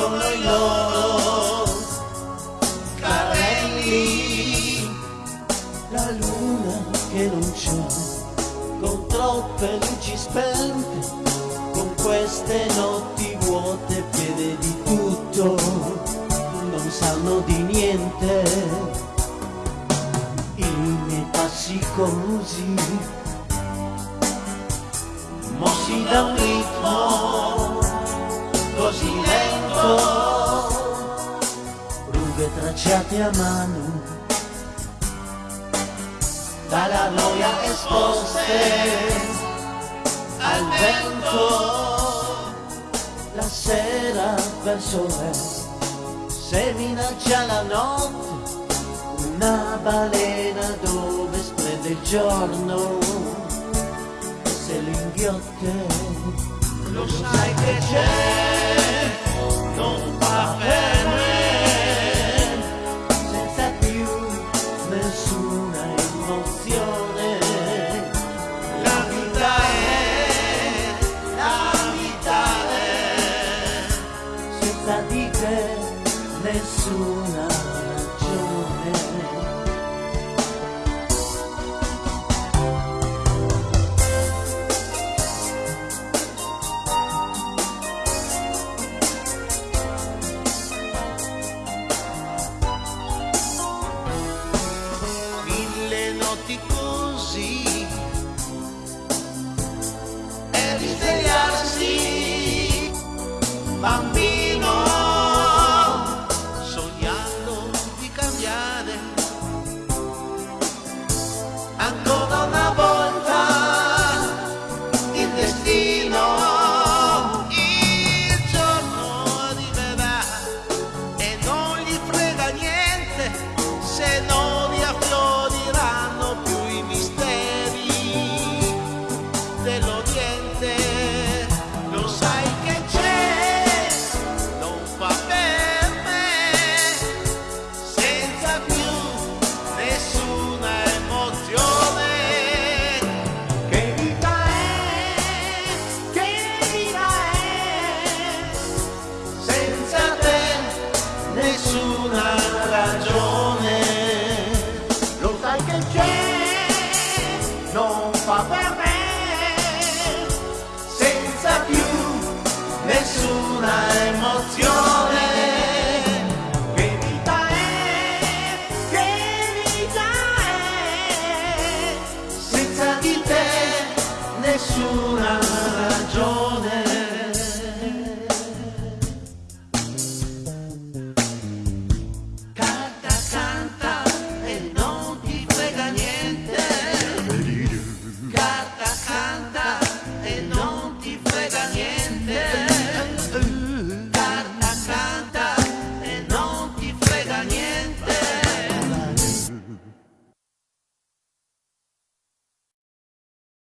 rimangono i loro. Carrelli la luna che non c'è con troppe luci spente con queste notti vuote vede di tutto non sanno di niente. I miei passi confusi mossi da un ritmo lento, rughe tracciate a mano. Dalla noia esposte al vento. La sera verso l'est se minaccia la notte. Una balena dove splende il giorno. Se lo inghiotte lo sai che c'è senza di te nessuna nessuna ragione. Canta, canta e non ti frega niente. Canta, canta.